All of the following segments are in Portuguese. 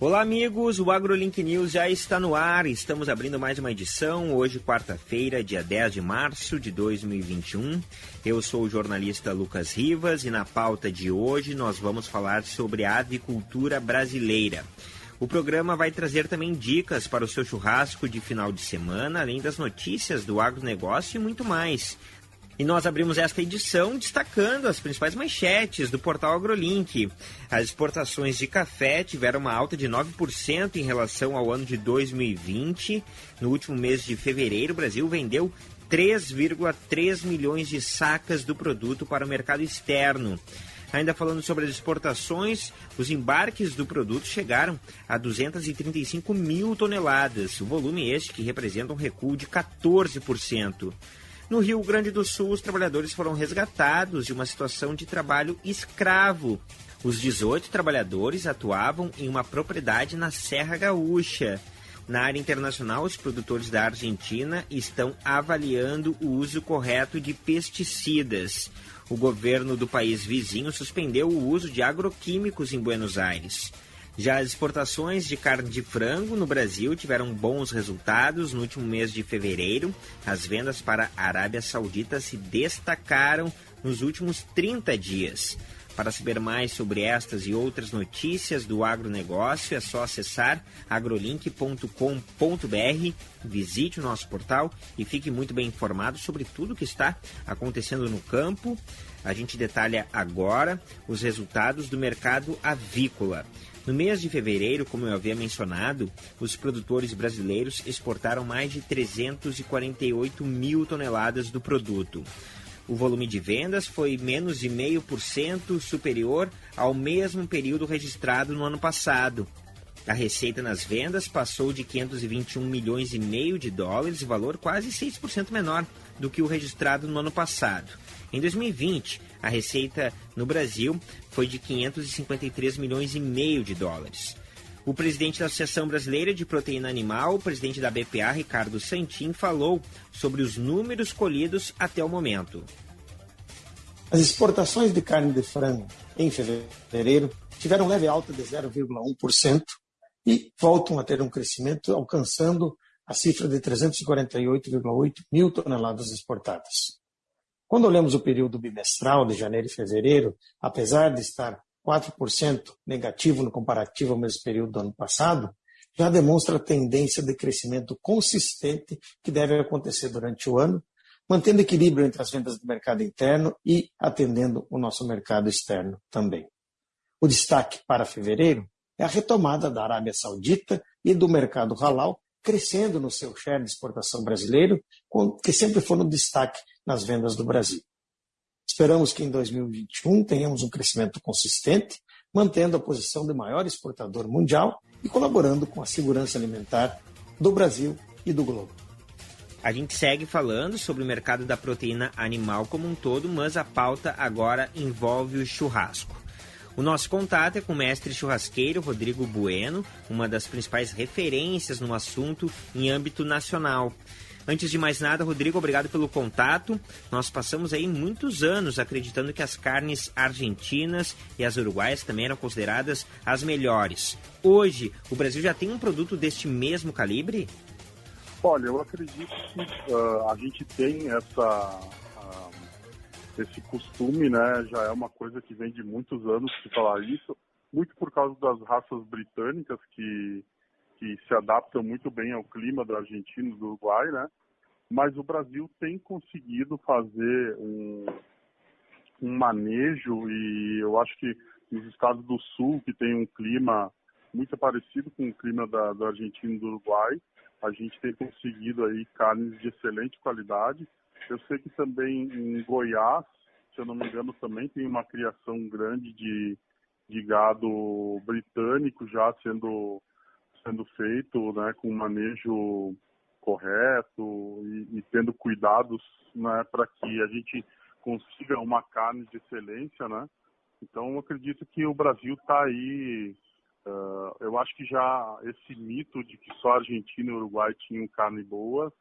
Olá, amigos. O AgroLink News já está no ar. Estamos abrindo mais uma edição. Hoje, quarta-feira, dia 10 de março de 2021. Eu sou o jornalista Lucas Rivas e na pauta de hoje nós vamos falar sobre a avicultura brasileira. O programa vai trazer também dicas para o seu churrasco de final de semana, além das notícias do agronegócio e muito mais. E nós abrimos esta edição destacando as principais manchetes do portal AgroLink. As exportações de café tiveram uma alta de 9% em relação ao ano de 2020. No último mês de fevereiro, o Brasil vendeu 3,3 milhões de sacas do produto para o mercado externo. Ainda falando sobre as exportações, os embarques do produto chegaram a 235 mil toneladas, o volume este que representa um recuo de 14%. No Rio Grande do Sul, os trabalhadores foram resgatados de uma situação de trabalho escravo. Os 18 trabalhadores atuavam em uma propriedade na Serra Gaúcha. Na área internacional, os produtores da Argentina estão avaliando o uso correto de pesticidas. O governo do país vizinho suspendeu o uso de agroquímicos em Buenos Aires. Já as exportações de carne de frango no Brasil tiveram bons resultados no último mês de fevereiro. As vendas para a Arábia Saudita se destacaram nos últimos 30 dias. Para saber mais sobre estas e outras notícias do agronegócio, é só acessar agrolink.com.br, visite o nosso portal e fique muito bem informado sobre tudo que está acontecendo no campo. A gente detalha agora os resultados do mercado avícola. No mês de fevereiro, como eu havia mencionado, os produtores brasileiros exportaram mais de 348 mil toneladas do produto. O volume de vendas foi menos de 0,5% superior ao mesmo período registrado no ano passado. A receita nas vendas passou de 521 milhões e meio de dólares, valor quase 6% menor do que o registrado no ano passado. Em 2020, a receita no Brasil foi de 553 milhões e meio de dólares. O presidente da Associação Brasileira de Proteína Animal, o presidente da BPA, Ricardo Santin, falou sobre os números colhidos até o momento. As exportações de carne de frango em fevereiro tiveram leve alta de 0,1% e voltam a ter um crescimento alcançando a cifra de 348,8 mil toneladas exportadas. Quando olhamos o período bimestral de janeiro e fevereiro, apesar de estar 4% negativo no comparativo ao mesmo período do ano passado, já demonstra a tendência de crescimento consistente que deve acontecer durante o ano, mantendo equilíbrio entre as vendas do mercado interno e atendendo o nosso mercado externo também. O destaque para fevereiro é a retomada da Arábia Saudita e do mercado halal, crescendo no seu share de exportação brasileiro, que sempre foi no destaque nas vendas do Brasil. Esperamos que em 2021 tenhamos um crescimento consistente, mantendo a posição de maior exportador mundial e colaborando com a segurança alimentar do Brasil e do globo. A gente segue falando sobre o mercado da proteína animal como um todo, mas a pauta agora envolve o churrasco. O nosso contato é com o mestre churrasqueiro Rodrigo Bueno, uma das principais referências no assunto em âmbito nacional. Antes de mais nada, Rodrigo, obrigado pelo contato. Nós passamos aí muitos anos acreditando que as carnes argentinas e as uruguaias também eram consideradas as melhores. Hoje, o Brasil já tem um produto deste mesmo calibre? Olha, eu acredito que uh, a gente tem essa esse costume, né? Já é uma coisa que vem de muitos anos de falar isso, muito por causa das raças britânicas que que se adaptam muito bem ao clima do Argentina e do Uruguai, né? Mas o Brasil tem conseguido fazer um, um manejo e eu acho que nos estados do sul, que tem um clima muito parecido com o clima da, do Argentina e do Uruguai, a gente tem conseguido aí carnes de excelente qualidade. Eu sei que também em Goiás, se eu não me engano, também tem uma criação grande de, de gado britânico já sendo sendo feito né, com manejo correto e, e tendo cuidados né, para que a gente consiga uma carne de excelência, né? Então, eu acredito que o Brasil está aí. Uh, eu acho que já esse mito de que só Argentina e Uruguai tinham carne boa,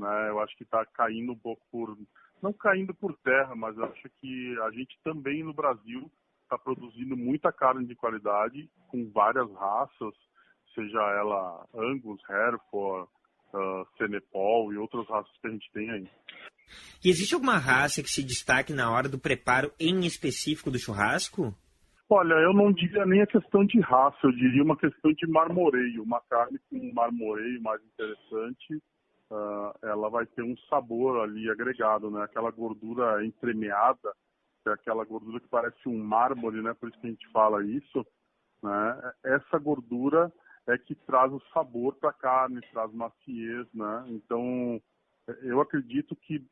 né? Eu acho que está caindo um pouco por, não caindo por terra, mas eu acho que a gente também no Brasil está produzindo muita carne de qualidade com várias raças, seja ela Angus, Hereford, uh, Senepol e outras raças que a gente tem aí. E existe alguma raça que se destaque na hora do preparo em específico do churrasco? Olha, eu não diria nem a questão de raça, eu diria uma questão de marmoreio. Uma carne com um marmoreio mais interessante, uh, ela vai ter um sabor ali agregado, né? Aquela gordura entremeada, que é aquela gordura que parece um mármore, né? Por isso que a gente fala isso. Né? Essa gordura é que traz o sabor para a carne, traz maciez, né? Então, eu acredito que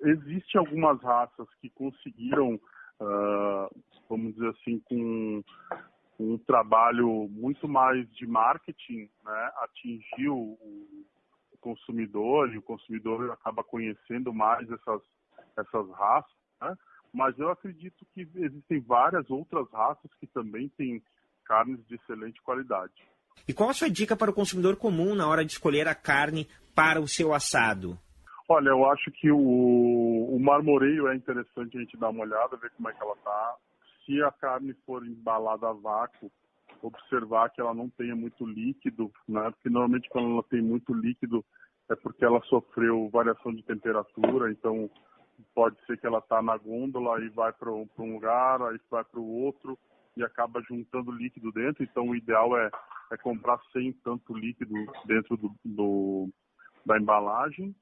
existem algumas raças que conseguiram uh, vamos dizer assim, com um trabalho muito mais de marketing, né, atingir o, consumidor e o consumidor acaba conhecendo mais essas, essas raças, né? mas eu acredito que existem várias outras raças que também têm carnes de excelente qualidade. E qual a sua dica para o consumidor comum na hora de escolher a carne para o seu assado? Olha, eu acho que o, o marmoreio é interessante a gente dar uma olhada, ver como é que ela está. Se a carne for embalada a vácuo, observar que ela não tenha muito líquido, né? Porque normalmente quando ela tem muito líquido é porque ela sofreu variação de temperatura, então pode ser que ela está na gôndola e vai para um lugar, aí vai para o outro e acaba juntando líquido dentro. Então o ideal é, é comprar sem tanto líquido dentro do, do da embalagem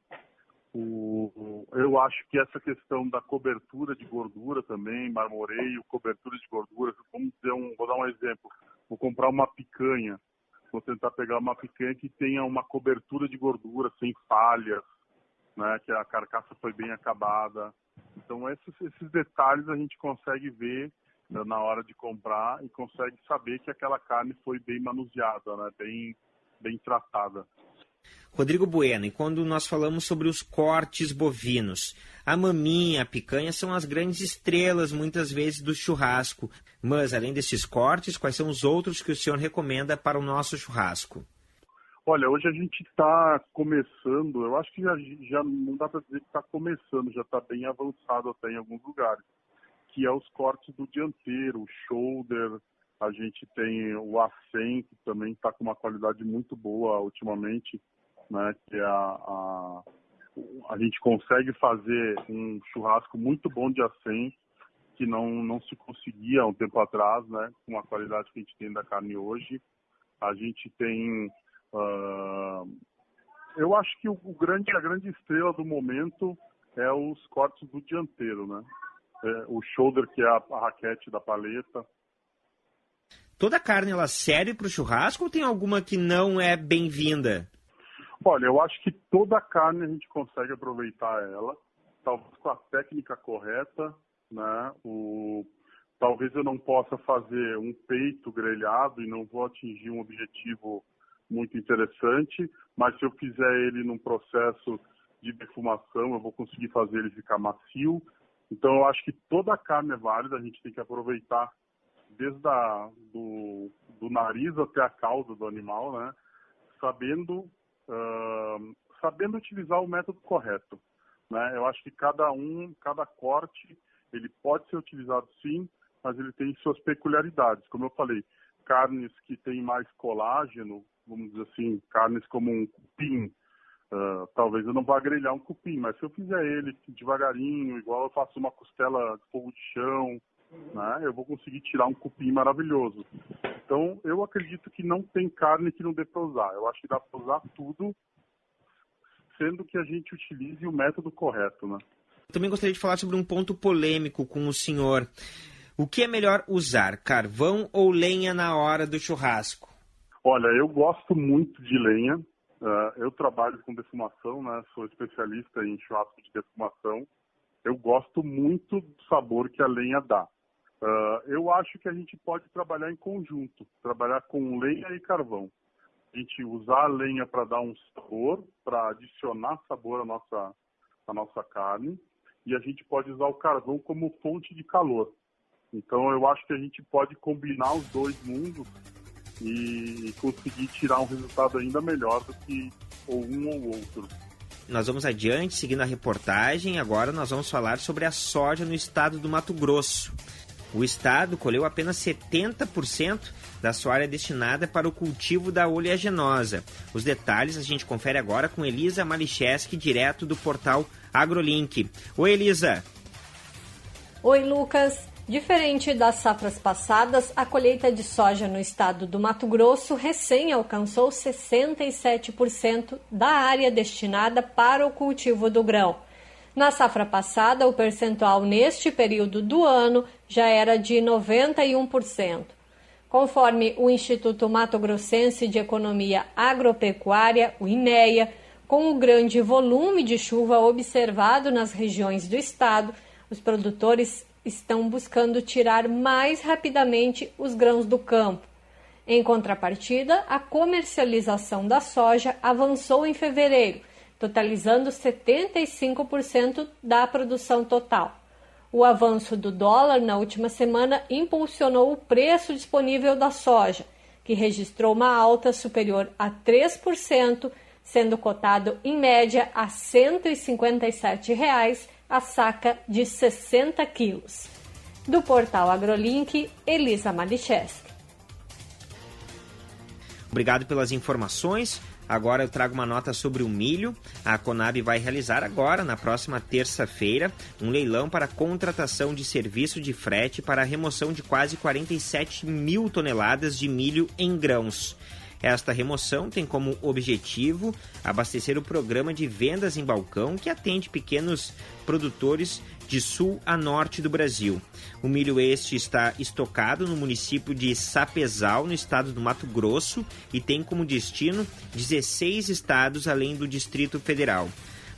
o, eu acho que essa questão da cobertura de gordura também, marmoreio, cobertura de gordura, vamos dizer um, vou dar um exemplo, vou comprar uma picanha, vou tentar pegar uma picanha que tenha uma cobertura de gordura, sem falhas, né, que a carcaça foi bem acabada. Então esses, esses detalhes a gente consegue ver né, na hora de comprar e consegue saber que aquela carne foi bem manuseada, né, bem, bem tratada. Rodrigo Bueno, e quando nós falamos sobre os cortes bovinos, a maminha, a picanha são as grandes estrelas, muitas vezes, do churrasco. Mas, além desses cortes, quais são os outros que o senhor recomenda para o nosso churrasco? Olha, hoje a gente está começando, eu acho que já, já não dá para dizer que está começando, já está bem avançado até em alguns lugares, que é os cortes do dianteiro, o shoulder, a gente tem o que também está com uma qualidade muito boa ultimamente, né, que é a, a, a gente consegue fazer um churrasco muito bom de acém, que não, não se conseguia um tempo atrás, né, com a qualidade que a gente tem da carne hoje. A gente tem, uh, eu acho que o, o, grande, a grande estrela do momento é os cortes do dianteiro, né, é, o shoulder que é a, a raquete da paleta, Toda carne ela serve para o churrasco ou tem alguma que não é bem-vinda? Olha, eu acho que toda a carne a gente consegue aproveitar ela, talvez com a técnica correta, né? O, talvez eu não possa fazer um peito grelhado e não vou atingir um objetivo muito interessante, mas se eu fizer ele num processo de defumação, eu vou conseguir fazer ele ficar macio. Então eu acho que toda a carne é válida, a gente tem que aproveitar desde a, do, do nariz até a cauda do animal, né? Sabendo sabendo utilizar o método correto. Né? Eu acho que cada um, cada corte, ele pode ser utilizado sim, mas ele tem suas peculiaridades. Como eu falei, carnes que têm mais colágeno, vamos dizer assim, carnes como um cupim, uh, talvez eu não vá grelhar um cupim, mas se eu fizer ele devagarinho, igual eu faço uma costela de fogo de chão, né, eu vou conseguir tirar um cupim maravilhoso. Então, eu acredito que não tem carne que não dê para usar. Eu acho que dá para usar tudo, sendo que a gente utilize o método correto, né? Também gostaria de falar sobre um ponto polêmico com o senhor. O que é melhor usar, carvão ou lenha na hora do churrasco? Olha, eu gosto muito de lenha. Uh, eu trabalho com defumação, né? Sou especialista em churrasco de defumação. Eu gosto muito do sabor que a lenha dá. Uh, eu acho que a gente pode trabalhar em conjunto, trabalhar com lenha e carvão. A gente usar a lenha para dar um sabor, para adicionar sabor à nossa, à nossa carne, e a gente pode usar o carvão como fonte de calor. Então eu acho que a gente pode combinar os dois mundos e conseguir tirar um resultado ainda melhor do que ou um ou outro. Nós vamos adiante, seguindo a reportagem. Agora nós vamos falar sobre a soja no estado do Mato Grosso. O estado colheu apenas 70% da sua área destinada para o cultivo da oleaginosa. Os detalhes a gente confere agora com Elisa Malicheski, direto do portal AgroLink. Oi, Elisa. Oi, Lucas. Diferente das safras passadas, a colheita de soja no estado do Mato Grosso recém alcançou 67% da área destinada para o cultivo do grão. Na safra passada, o percentual neste período do ano já era de 91%. Conforme o Instituto Mato Grossense de Economia Agropecuária, o IMEA, com o grande volume de chuva observado nas regiões do estado, os produtores estão buscando tirar mais rapidamente os grãos do campo. Em contrapartida, a comercialização da soja avançou em fevereiro, totalizando 75% da produção total. O avanço do dólar na última semana impulsionou o preço disponível da soja, que registrou uma alta superior a 3%, sendo cotado em média a 157 reais a saca de 60 quilos. Do portal AgroLink, Elisa Malicheski. Obrigado pelas informações. Agora eu trago uma nota sobre o milho. A Conab vai realizar agora, na próxima terça-feira, um leilão para contratação de serviço de frete para a remoção de quase 47 mil toneladas de milho em grãos. Esta remoção tem como objetivo abastecer o programa de vendas em balcão que atende pequenos produtores de sul a norte do Brasil. O milho este está estocado no município de Sapezal, no estado do Mato Grosso, e tem como destino 16 estados além do Distrito Federal.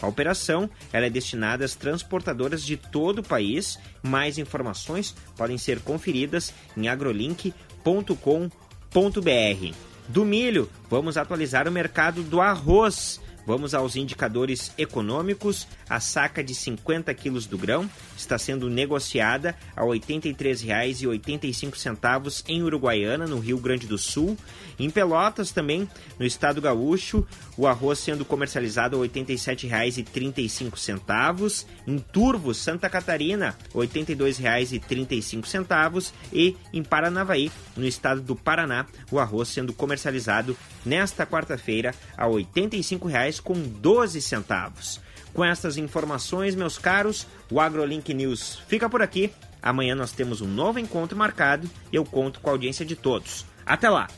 A operação ela é destinada às transportadoras de todo o país. Mais informações podem ser conferidas em agrolink.com.br. Do milho, vamos atualizar o mercado do arroz. Vamos aos indicadores econômicos. A saca de 50 quilos do grão está sendo negociada a R$ 83,85 em Uruguaiana, no Rio Grande do Sul. Em Pelotas, também, no estado gaúcho, o arroz sendo comercializado a R$ 87,35. Em Turvo, Santa Catarina, R$ 82,35. E em Paranavaí, no estado do Paraná, o arroz sendo comercializado nesta quarta-feira a R$ 85,12. Com essas informações, meus caros, o AgroLink News fica por aqui. Amanhã nós temos um novo encontro marcado e eu conto com a audiência de todos. Até lá!